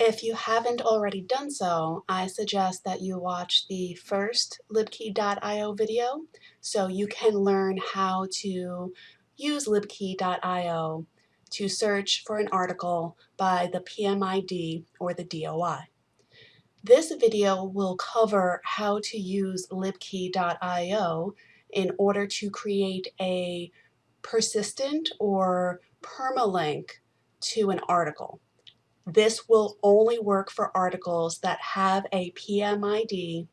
If you haven't already done so, I suggest that you watch the first libkey.io video so you can learn how to use libkey.io to search for an article by the PMID or the DOI. This video will cover how to use libkey.io in order to create a persistent or permalink to an article. This will only work for articles that have a PMID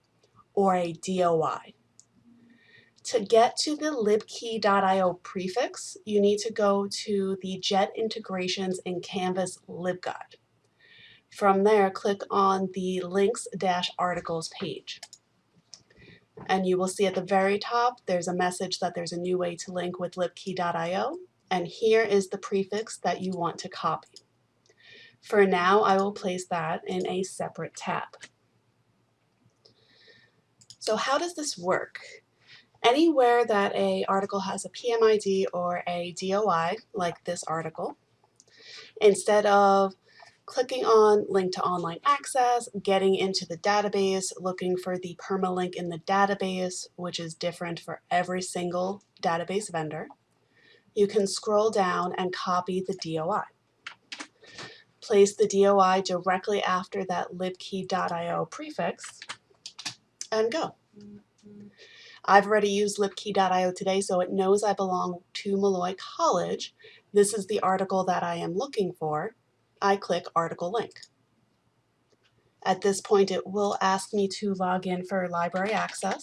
or a DOI. To get to the libkey.io prefix, you need to go to the Jet Integrations in Canvas LibGuide. From there, click on the Links-Articles page. And you will see at the very top, there's a message that there's a new way to link with libkey.io. And here is the prefix that you want to copy. For now, I will place that in a separate tab. So how does this work? Anywhere that a article has a PMID or a DOI, like this article, instead of clicking on link to online access, getting into the database, looking for the permalink in the database, which is different for every single database vendor, you can scroll down and copy the DOI place the DOI directly after that libkey.io prefix, and go. I've already used libkey.io today, so it knows I belong to Molloy College. This is the article that I am looking for. I click Article Link. At this point, it will ask me to log in for library access.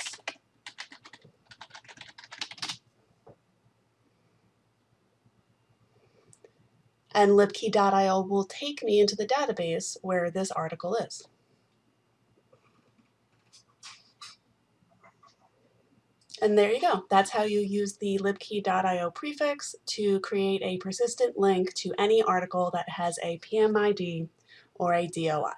And libkey.io will take me into the database where this article is. And there you go. That's how you use the libkey.io prefix to create a persistent link to any article that has a PMID or a DOI.